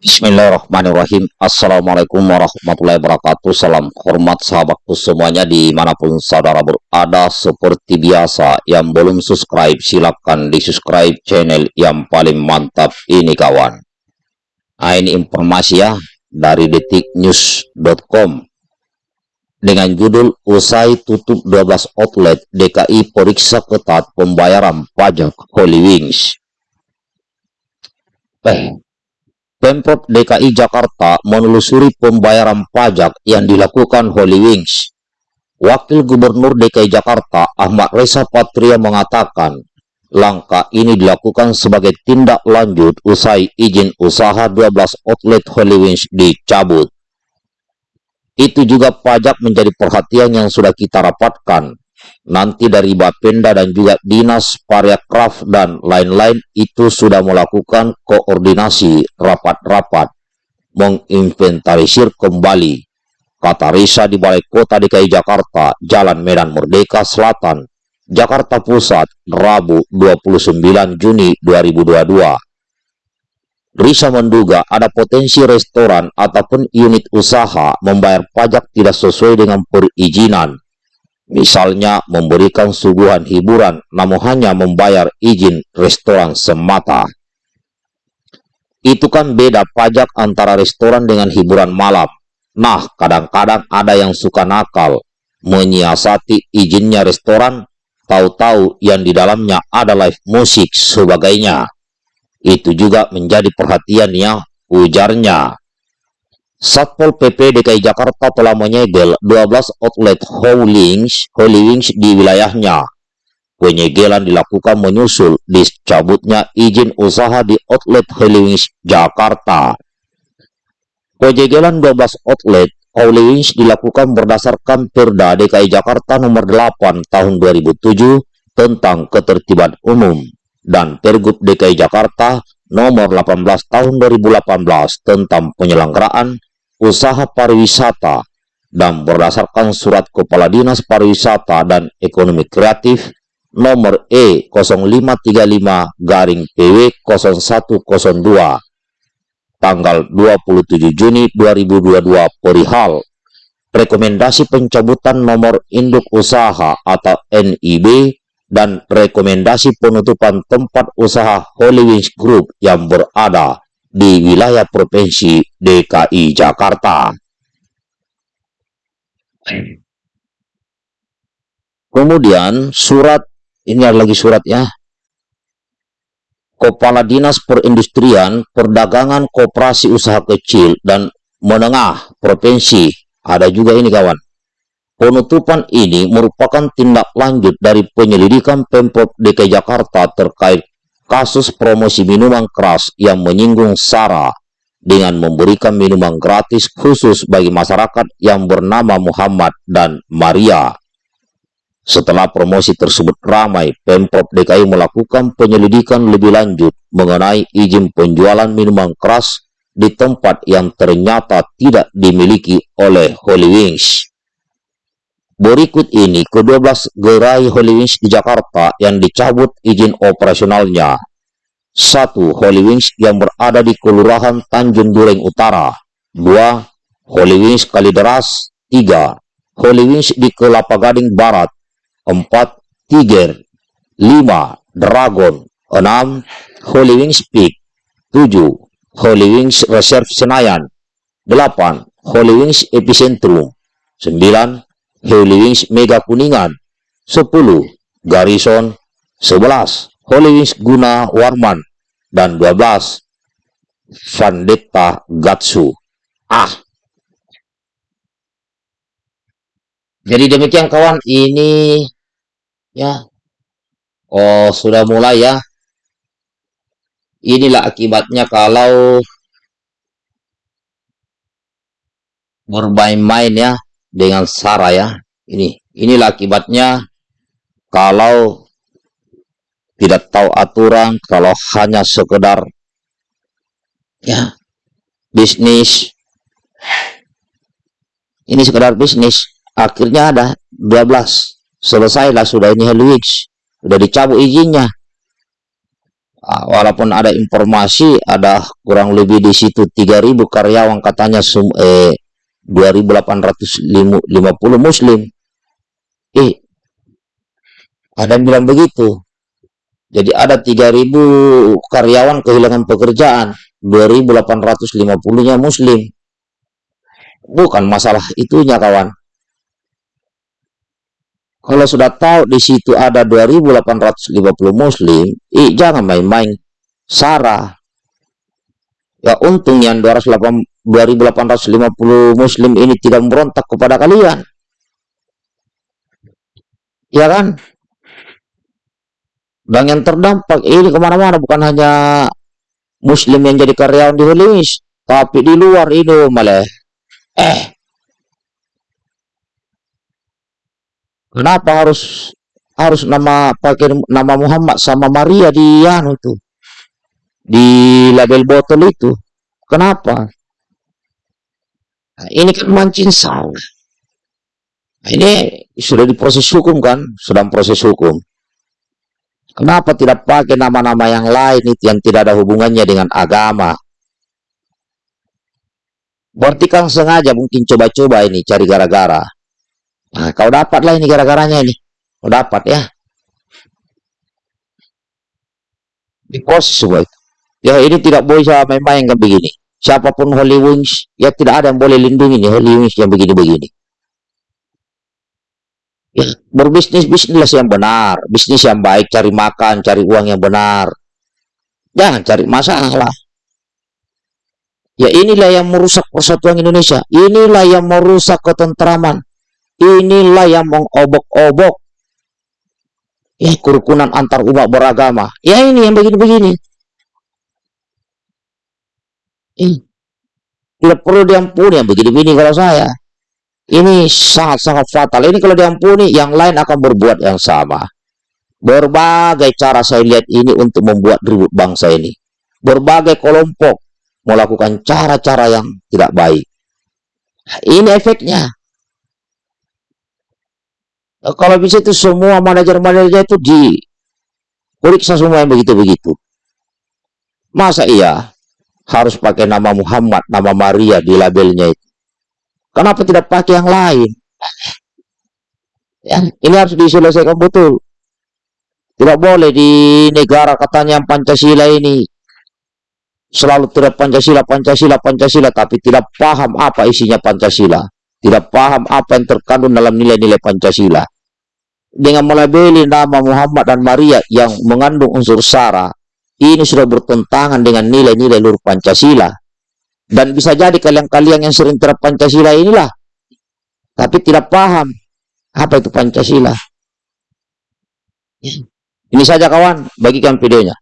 Bismillahirrahmanirrahim. Assalamualaikum warahmatullahi wabarakatuh. Salam hormat sahabatku semuanya Di mana pun saudara berada Seperti biasa. Yang belum subscribe silahkan di subscribe channel Yang paling mantap ini kawan. Nah ini informasi ya Dari detiknews.com dengan judul Usai tutup 12 outlet DKI periksa ketat pembayaran pajak Holy Wings. Eh, Pemprov DKI Jakarta menelusuri pembayaran pajak yang dilakukan Holy Wings. Wakil Gubernur DKI Jakarta Ahmad Reza Patria mengatakan, langkah ini dilakukan sebagai tindak lanjut usai izin usaha 12 outlet Holy Wings dicabut. Itu juga pajak menjadi perhatian yang sudah kita rapatkan. Nanti dari Bapenda dan juga Dinas Pariakraf dan lain-lain itu sudah melakukan koordinasi rapat-rapat menginventarisir kembali. Kata Risa di Balai Kota DKI Jakarta, Jalan Medan Merdeka Selatan, Jakarta Pusat, Rabu 29 Juni 2022. Risa menduga ada potensi restoran ataupun unit usaha membayar pajak tidak sesuai dengan perizinan. Misalnya memberikan suguhan hiburan namun hanya membayar izin restoran semata. Itu kan beda pajak antara restoran dengan hiburan malam. Nah, kadang-kadang ada yang suka nakal, menyiasati izinnya restoran, tahu-tahu yang di dalamnya ada live musik sebagainya. Itu juga menjadi perhatiannya, ujarnya. Satpol PP DKI Jakarta telah menyegel 12 outlet Holy Wings di wilayahnya. Penyegelan dilakukan menyusul dicabutnya izin usaha di outlet Holy Wings Jakarta. Penyegelan 12 outlet Holy Wings dilakukan berdasarkan Perda DKI Jakarta nomor 8 tahun 2007 tentang ketertiban umum dan Pergub DKI Jakarta nomor 18 tahun 2018 tentang penyelenggaraan usaha pariwisata dan berdasarkan surat Kepala Dinas Pariwisata dan Ekonomi Kreatif nomor E0535 garing PW 0102 tanggal 27 Juni 2022 perihal rekomendasi pencabutan nomor induk usaha atau NIB dan rekomendasi penutupan tempat usaha Holy Wings Group yang berada di wilayah Provinsi DKI Jakarta. Kemudian surat, ini ada lagi surat ya, Kepala Dinas Perindustrian, Perdagangan Koperasi Usaha Kecil dan Menengah Provinsi, ada juga ini kawan, Penutupan ini merupakan tindak lanjut dari penyelidikan Pemprov DKI Jakarta terkait kasus promosi minuman keras yang menyinggung SARA dengan memberikan minuman gratis khusus bagi masyarakat yang bernama Muhammad dan Maria. Setelah promosi tersebut ramai, Pemprov DKI melakukan penyelidikan lebih lanjut mengenai izin penjualan minuman keras di tempat yang ternyata tidak dimiliki oleh Holy Wings. Berikut ini ke-12 gerai Holy Wings di Jakarta yang dicabut izin operasionalnya. 1. Holy Wings yang berada di Kelurahan Tanjung Dureng Utara. 2. Holy Wings Kalideras. 3. Holy Wings di Kelapa Gading Barat. 4. Tiger. 5. Dragon. 6. Holy Wings Peak. 7. Holy Wings Reserve Senayan. 8. Holy Wings Epicentrum. 9. Holy Wings Mega Kuningan 10 Garrison 11 Holy Wings Guna Warman dan 12 Vandetta Gatsu. Ah. Jadi demikian kawan. Ini ya. Oh sudah mulai ya. Inilah akibatnya kalau bermain-main ya dengan Sarah ya. Ini inilah akibatnya kalau tidak tahu aturan, kalau hanya sekedar ya bisnis. Ini sekedar bisnis. Akhirnya ada 12 selesailah sudah ini Helwix sudah dicabut izinnya. Ah, walaupun ada informasi ada kurang lebih di situ 3000 karyawan katanya sum, eh 2850 muslim. Eh ada yang bilang begitu. Jadi ada 3000 karyawan kehilangan pekerjaan, 2850-nya muslim. Bukan masalah itunya kawan. Kalau sudah tahu di situ ada 2850 muslim, eh, jangan main-main Sarah. Ya untung yang 2850 muslim ini tidak memberontak kepada kalian. Ya kan? Dan yang terdampak ini ke mana-mana bukan hanya muslim yang jadi karyawan di Holis, tapi di luar itu malah. Eh, Kenapa harus harus nama pakai nama Muhammad sama Maria di anu tuh di label botol itu? Kenapa? Nah, ini kan mancing salah. Nah, ini sudah diproses hukum kan? Sedang proses hukum. Kenapa tidak pakai nama-nama yang lain itu yang tidak ada hubungannya dengan agama? Berarti kan sengaja mungkin coba-coba ini cari gara-gara. Nah, kau dapat lah ini gara-garanya ini. Kau dapat ya. Di proses semua itu. Ya ini tidak boleh saya main-main kan begini. Siapa pun Holy Wings, ya tidak ada yang boleh lindungi nih Holy Wings yang begini-begini. Ya, berbisnis bisnis yang benar, bisnis yang baik, cari makan, cari uang yang benar. Jangan cari masalah. Ya inilah yang merusak persatuan Indonesia. Inilah yang merusak ketentraman inilah yang mengobok-obok ya kerukunan antar umat beragama ya ini yang begini-begini tidak perlu diampuni yang begini-begini kalau saya. Ini sangat-sangat fatal. Ini kalau diampuni yang lain akan berbuat yang sama. Berbagai cara saya lihat ini untuk membuat ribut bangsa ini. Berbagai kelompok melakukan cara-cara yang tidak baik. Ini efeknya. Kalau bisa itu semua manajer-manajer itu di periksa semua yang begitu-begitu. Masa iya harus pakai nama Muhammad, nama Maria di labelnya itu? Kenapa tidak pakai yang lain? Ya, ini harus diselesaikan betul. Tidak boleh di negara katanya Pancasila ini selalu tidak Pancasila, Pancasila, Pancasila, tapi tidak paham apa isinya Pancasila tidak paham apa yang terkandung dalam nilai-nilai Pancasila. Dengan melabeli nama Muhammad dan Maria yang mengandung unsur sara, ini sudah bertentangan dengan nilai-nilai luar Pancasila. Dan bisa jadi kalian-kalian yang sering terap Pancasila inilah, tapi tidak paham apa itu Pancasila. Ini saja kawan, bagikan videonya.